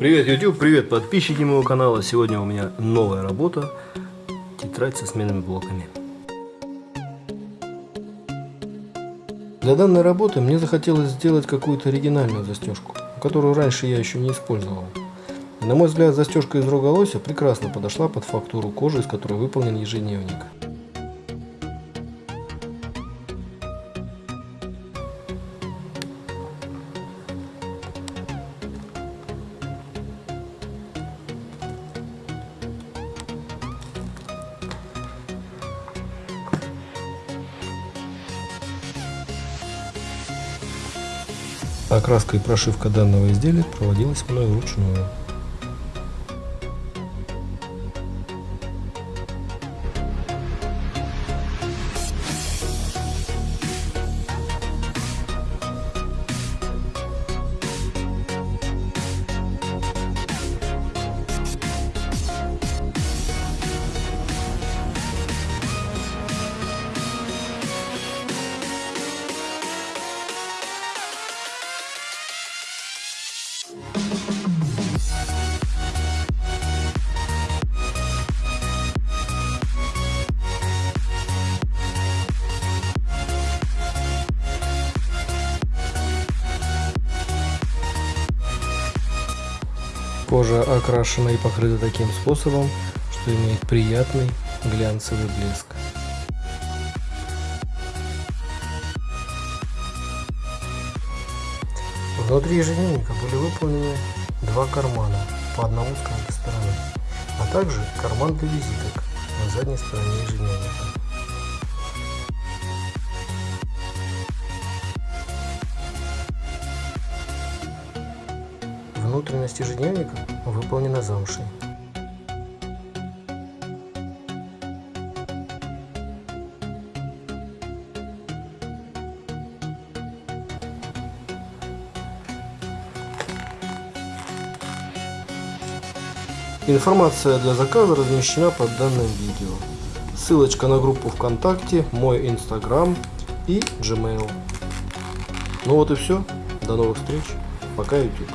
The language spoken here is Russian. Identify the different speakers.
Speaker 1: Привет, YouTube, привет, подписчики моего канала. Сегодня у меня новая работа. Тетрадь со сменными блоками. Для данной работы мне захотелось сделать какую-то оригинальную застежку, которую раньше я еще не использовал. На мой взгляд, застежка из рога лося прекрасно подошла под фактуру кожи, из которой выполнен ежедневник. Окраска и прошивка данного изделия проводилась мной вручную. Кожа окрашена и покрыта таким способом, что имеет приятный глянцевый блеск. Внутри ежедневника были выполнены два кармана, по одному с каждой стороны, а также карман для визиток на задней стороне ежедневника. Внутренность ежедневника выполнена замшей. Информация для заказа размещена под данным видео. Ссылочка на группу ВКонтакте, мой Инстаграм и Gmail. Ну вот и все. До новых встреч. Пока, YouTube.